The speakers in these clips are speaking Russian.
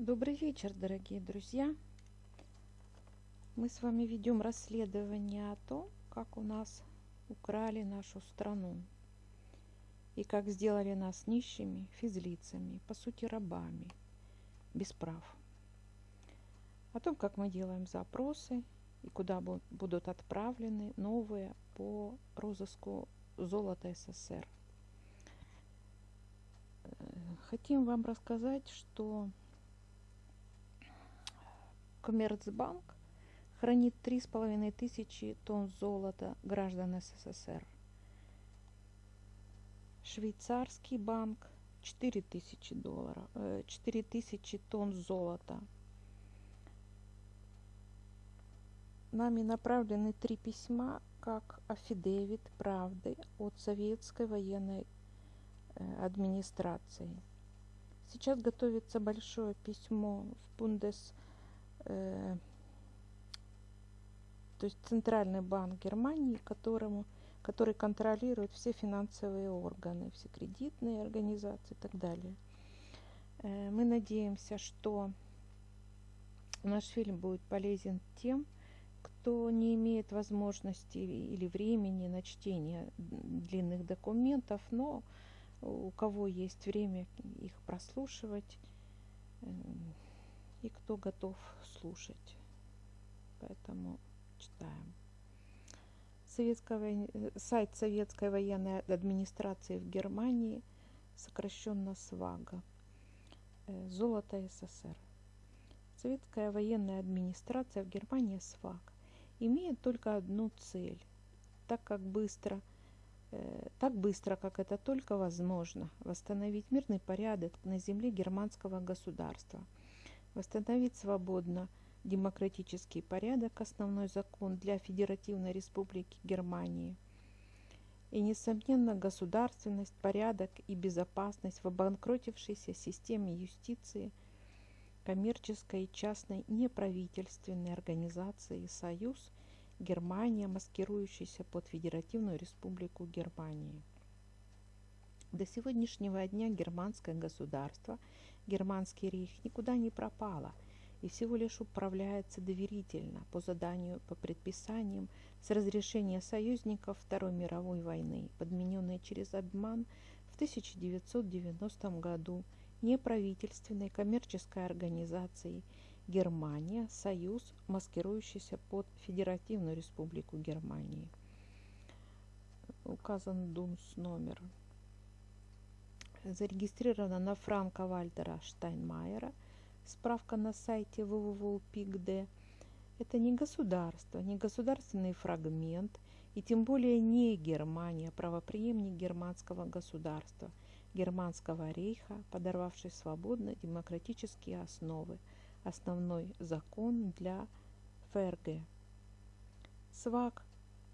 Добрый вечер, дорогие друзья! Мы с вами ведем расследование о том, как у нас украли нашу страну и как сделали нас нищими физлицами, по сути рабами, без прав. О том, как мы делаем запросы и куда будут отправлены новые по розыску золота СССР. Э, хотим вам рассказать, что Коммерцбанк хранит три с половиной тысячи тонн золота граждан СССР. Швейцарский банк 4 тысячи долларов, 4 э, тысячи тонн золота. Нами направлены три письма как афидевит правды от советской военной э, администрации. Сейчас готовится большое письмо в Бундес Э, то есть Центральный банк Германии, которому, который контролирует все финансовые органы, все кредитные организации и так далее. Э, мы надеемся, что наш фильм будет полезен тем, кто не имеет возможности или времени на чтение длинных документов, но у кого есть время их прослушивать, эм, и кто готов слушать. Поэтому читаем. Советская, сайт Советской военной администрации в Германии, сокращенно СВАГа. Э, Золото СССР. Советская военная администрация в Германии СВАГ имеет только одну цель. Так как быстро, э, так быстро, как это только возможно, восстановить мирный порядок на земле германского государства – восстановить свободно демократический порядок, основной закон для Федеративной Республики Германии. И, несомненно, государственность, порядок и безопасность в обанкротившейся системе юстиции, коммерческой и частной неправительственной организации «Союз» Германия, маскирующаяся под Федеративную Республику Германии. До сегодняшнего дня германское государство – германский рейх никуда не пропала и всего лишь управляется доверительно по заданию, по предписаниям с разрешения союзников Второй мировой войны, подмененной через обман в 1990 году неправительственной коммерческой организацией Германия, Союз, маскирующийся под Федеративную Республику Германии. Указан ДУНС номер зарегистрирована на Франка Вальтера Штайнмайера. Справка на сайте www.pigd. Это не государство, не государственный фрагмент, и тем более не Германия, правоприемник германского государства, германского рейха, подорвавший свободно демократические основы, основной закон для ФРГ. СВАК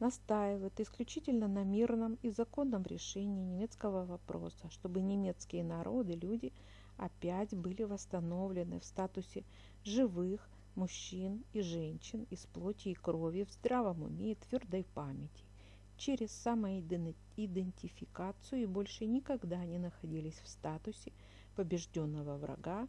настаивает исключительно на мирном и законном решении немецкого вопроса, чтобы немецкие народы, люди опять были восстановлены в статусе живых мужчин и женщин из плоти и крови в здравом уме и твердой памяти, через самоидентификацию и больше никогда не находились в статусе побежденного врага,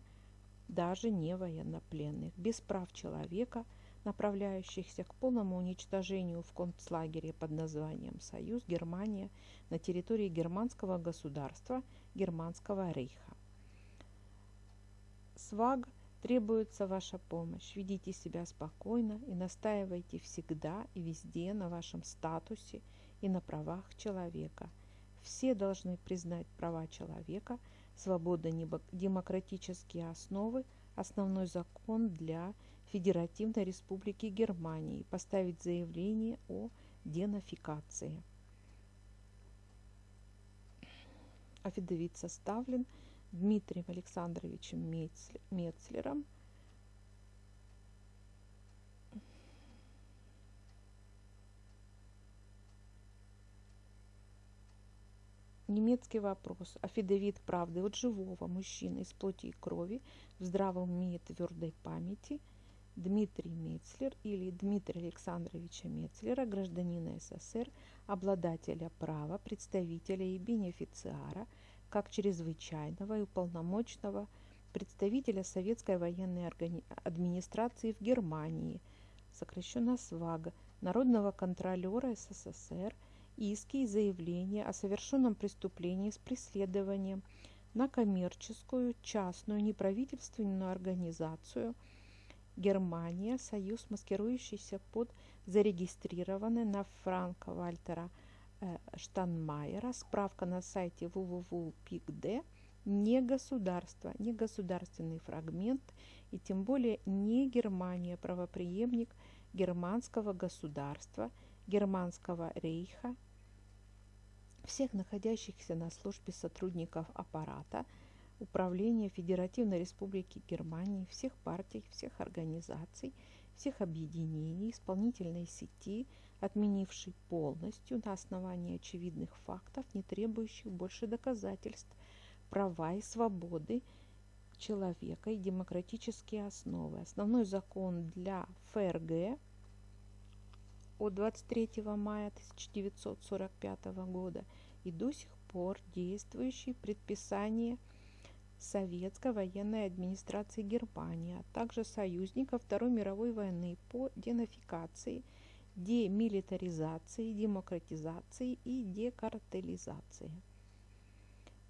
даже не военнопленных, без прав человека – направляющихся к полному уничтожению в концлагере под названием «Союз Германия» на территории германского государства Германского рейха. СВАГ требуется ваша помощь. Ведите себя спокойно и настаивайте всегда и везде на вашем статусе и на правах человека. Все должны признать права человека, свободно-демократические основы, основной закон для Федеративной Республики Германии поставить заявление о денофикации. Афидовит составлен Дмитрием Александровичем Мецлером. Немецкий вопрос. Афидовит правды от живого мужчины из плоти и крови в здравом уме и твердой памяти – Дмитрий Мецлер или Дмитрия Александровича Мецлера, гражданина СССР, обладателя права, представителя и бенефициара, как чрезвычайного и уполномоченного представителя Советской военной администрации в Германии, сокращенно СВАГ, народного контролера СССР, иски и заявления о совершенном преступлении с преследованием на коммерческую, частную, неправительственную организацию Германия, союз, маскирующийся под зарегистрированный на Франка Вальтера э, Штанмайера, справка на сайте www.picd, не государство, не государственный фрагмент. И тем более не Германия, правоприемник германского государства, германского рейха, всех находящихся на службе сотрудников аппарата, управления Федеративной Республики Германии, всех партий, всех организаций, всех объединений, исполнительной сети, отменившей полностью на основании очевидных фактов, не требующих больше доказательств, права и свободы человека и демократические основы. Основной закон для ФРГ от 23 мая 1945 года и до сих пор действующие предписания Советской военной администрации Германии, а также союзников Второй мировой войны по денацификации, демилитаризации, демократизации и декартелизации.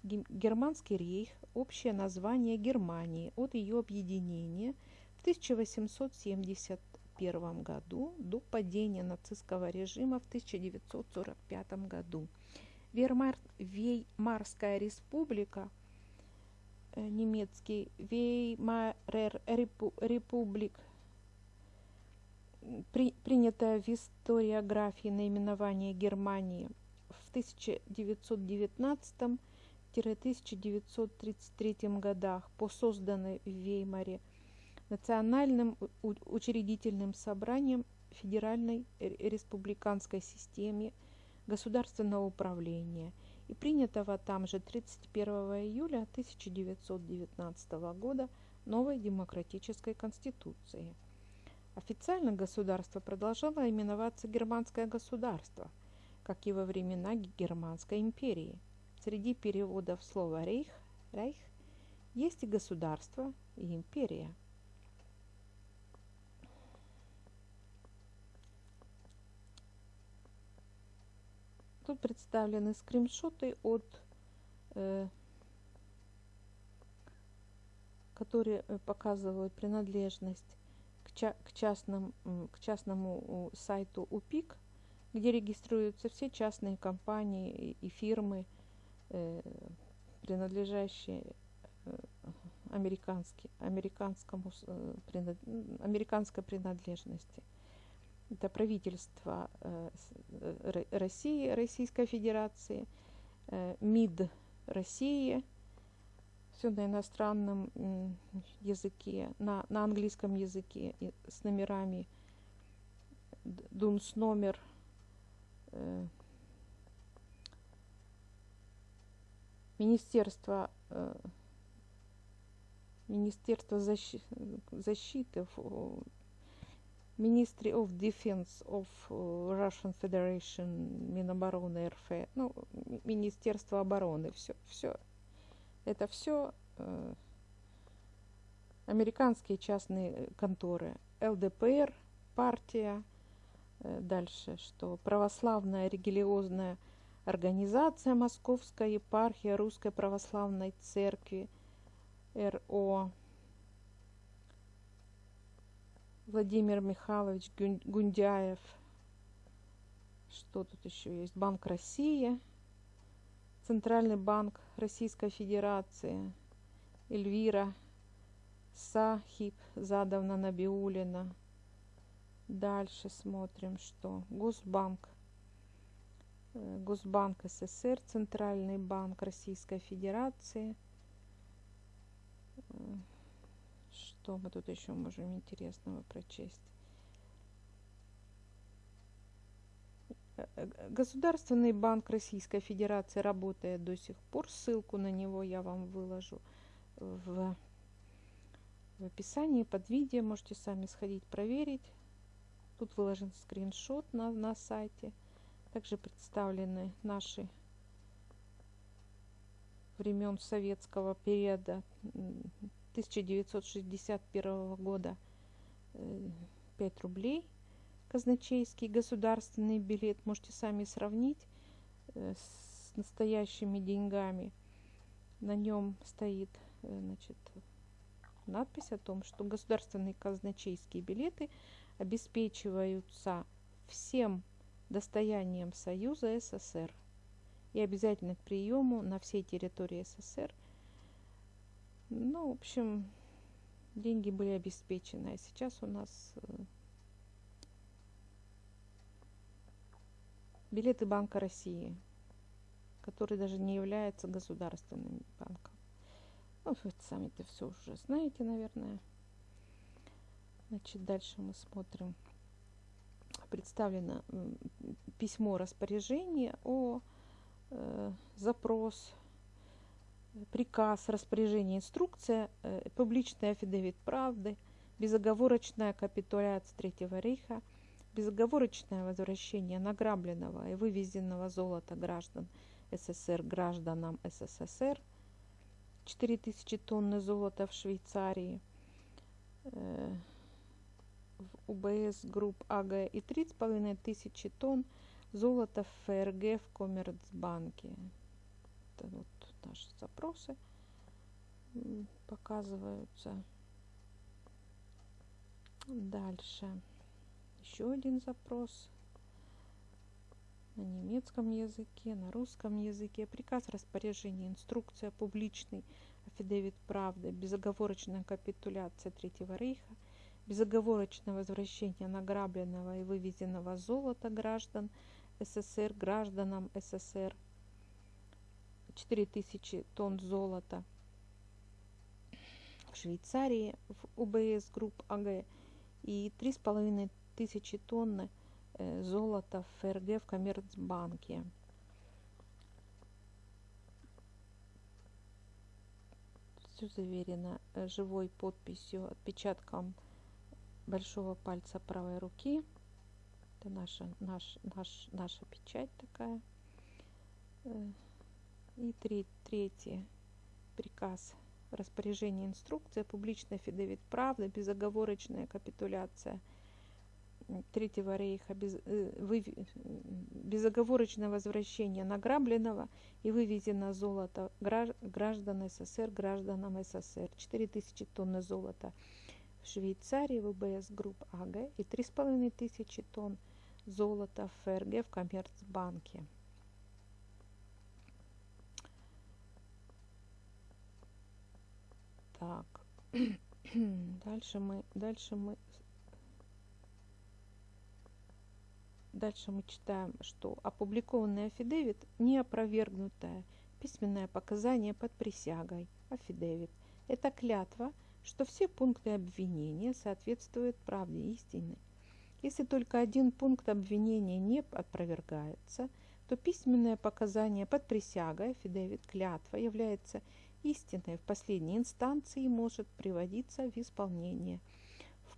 Германский рейх – общее название Германии от ее объединения в 1871 году до падения нацистского режима в 1945 году. Веймарская республика, немецкий Веймарер Републик, при, принятое в историографии наименование Германии в 1919 году 1933 годах по созданной в Веймаре Национальным учредительным собранием Федеральной республиканской системе государственного управления и принятого там же 31 июля 1919 года новой демократической конституции. Официально государство продолжало именоваться Германское государство, как и во времена Германской империи – Среди переводов слова «рейх», «рейх» есть и государство, и империя. Тут представлены скриншоты от э, которые э, показывают принадлежность к, ча к, частным, к частному сайту УПИК, где регистрируются все частные компании и фирмы, Э, принадлежащие американский, американскому, американской принадлежности. Это правительство России, Российской Федерации, МИД России, все на иностранном языке, на, на английском языке с номерами ДУНС номер Министерство, э, Министерство защи, защиты, Ministry of Defense of э, Russian Federation, Минобороны РФ, ну, Министерство обороны, все, все. Это все э, американские частные конторы, ЛДПР, партия, э, дальше, что? Православная религиозная Организация Московская епархия Русской Православной Церкви РО Владимир Михайлович Гундяев. Что тут еще есть? Банк России, Центральный банк Российской Федерации, Эльвира Сахиб Задовна Набиулина. Дальше смотрим, что Госбанк Э, Госбанк СССР, Центральный банк Российской Федерации. Что мы тут еще можем интересного прочесть? Государственный банк Российской Федерации работает до сих пор. Ссылку на него я вам выложу в, в описании под видео. Можете сами сходить проверить. Тут выложен скриншот на, на сайте. Также представлены наши времен советского периода 1961 года 5 рублей. Казначейский государственный билет. Можете сами сравнить с настоящими деньгами. На нем стоит значит, надпись о том, что государственные казначейские билеты обеспечиваются всем достоянием Союза СССР и обязательно к приему на всей территории СССР. Ну, в общем, деньги были обеспечены, а сейчас у нас э, билеты Банка России, который даже не является государственным банком. Ну, вы сами-то все уже знаете, наверное. Значит, дальше мы смотрим. Представлено письмо распоряжения о э, запрос, приказ, распоряжение, инструкция, э, публичный аффидевит правды, безоговорочная капитуляция Третьего рейха, безоговорочное возвращение награбленного и вывезенного золота граждан СССР гражданам СССР – 4000 тонны золота в Швейцарии, э, в UBS Group AG и 3,5 тысячи тонн золота в ФРГ в Коммерцбанке. Это вот наши запросы показываются. Дальше. Еще один запрос. На немецком языке, на русском языке, приказ распоряжения, инструкция, публичный афидевит правды, безоговорочная капитуляция Третьего рейха, безоговорочное возвращение награбленного и вывезенного золота граждан СССР гражданам СССР, 4000 тонн золота в Швейцарии в UBS Group AG и 3,5 тысячи тонны – Э, золото в ФРГ в Коммерцбанке. Все заверено э, живой подписью, отпечатком большого пальца правой руки. Это наша, наш, наш, наша печать такая. И три, третий приказ распоряжение инструкция, публичная фидевит правда, безоговорочная капитуляция – Третьего рейха без, э, вы, безоговорочное возвращение награбленного и вывезено золото граждан СССР гражданам СССР. 4000 тонн золота в Швейцарии в UBS Group AG и 3500 тонн золота в ФРГ в Коммерцбанке. Так, дальше мы, дальше мы Дальше мы читаем, что опубликованный афидевит – не опровергнутое письменное показание под присягой. Афидевит – это клятва, что все пункты обвинения соответствуют правде истины. Если только один пункт обвинения не опровергается, то письменное показание под присягой, афидевит, клятва, является истиной в последней инстанции может приводиться в исполнение –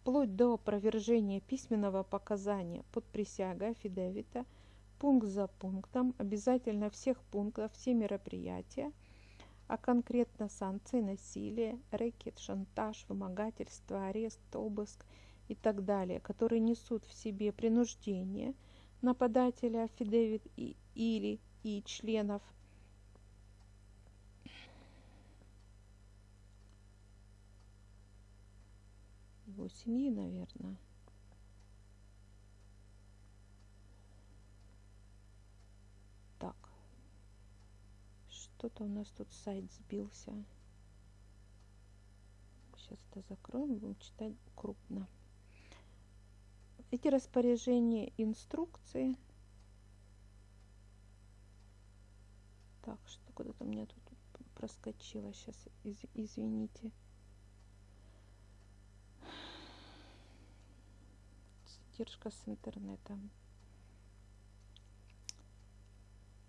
вплоть до опровержения письменного показания под присягой афидевита, пункт за пунктом, обязательно всех пунктов, все мероприятия, а конкретно санкции насилия, рэкет, шантаж, вымогательство, арест, обыск и так далее, которые несут в себе принуждение нападателя афидевит и, или и членов его наверное. Так. Что-то у нас тут сайт сбился. Сейчас это закроем, будем читать крупно. Эти распоряжения, инструкции. Так, что куда-то у меня тут проскочило. Сейчас, из, извините. Задержка с интернетом.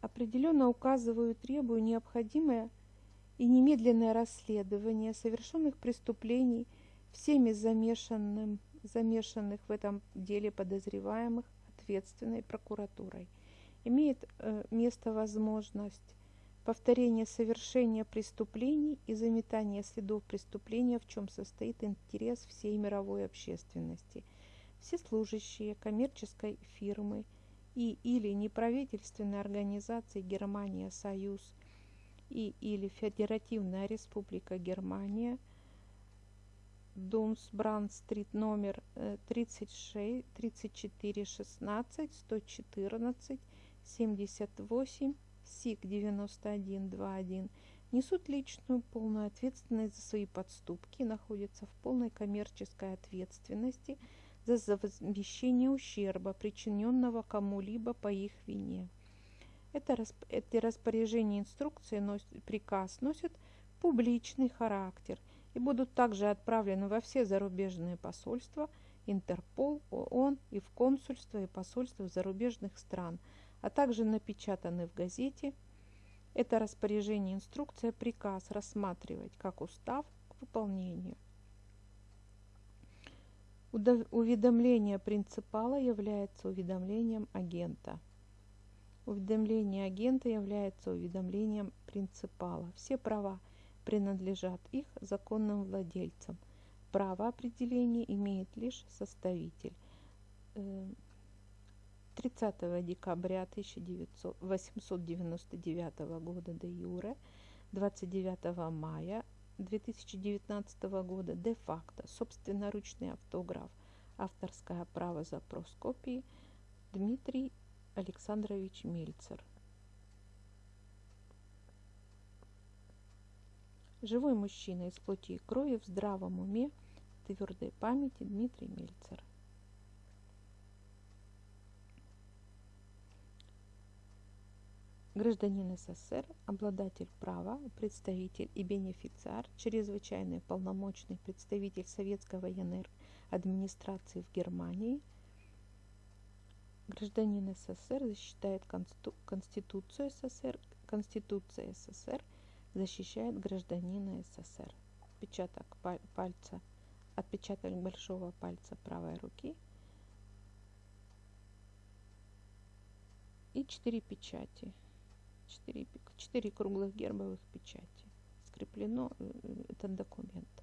Определенно указываю, требую необходимое и немедленное расследование совершенных преступлений всеми замешанным, замешанных в этом деле подозреваемых ответственной прокуратурой. Имеет э, место возможность повторение совершения преступлений и заметание следов преступления, в чем состоит интерес всей мировой общественности. Все служащие коммерческой фирмы и или неправительственной организации Германия Союз и или Федеративная Республика Германия Думсбранд-стрит номер 36, 34, 16, 114, 78, СИК 9121 несут личную полную ответственность за свои подступки находятся в полной коммерческой ответственности за возмещение ущерба, причиненного кому-либо по их вине. Это, эти распоряжения инструкции, носят, приказ носят публичный характер и будут также отправлены во все зарубежные посольства, Интерпол, ООН и в консульства и посольства зарубежных стран – а также напечатаны в газете. Это распоряжение, инструкция, приказ рассматривать как устав к выполнению. Уведомление принципала является уведомлением агента. Уведомление агента является уведомлением принципала. Все права принадлежат их законным владельцам. Право определения имеет лишь составитель. Э, 30 декабря 1899 года де юре, 29 мая 2019 года де-факто собственноручный автограф, авторское право запрос копии Дмитрий Александрович Мельцер. Живой мужчина из плоти и крови в здравом уме, твердой памяти Дмитрий Мельцер. Гражданин СССР, обладатель права, представитель и бенефициар, чрезвычайный полномочный представитель Советской военной администрации в Германии, гражданин СССР защищает Конституцию СССР, Конституция СССР защищает гражданина СССР. Отпечаток пальца, отпечаток большого пальца правой руки и четыре печати. 4, 4 круглых гербовых печати. Скреплено э, этот документ.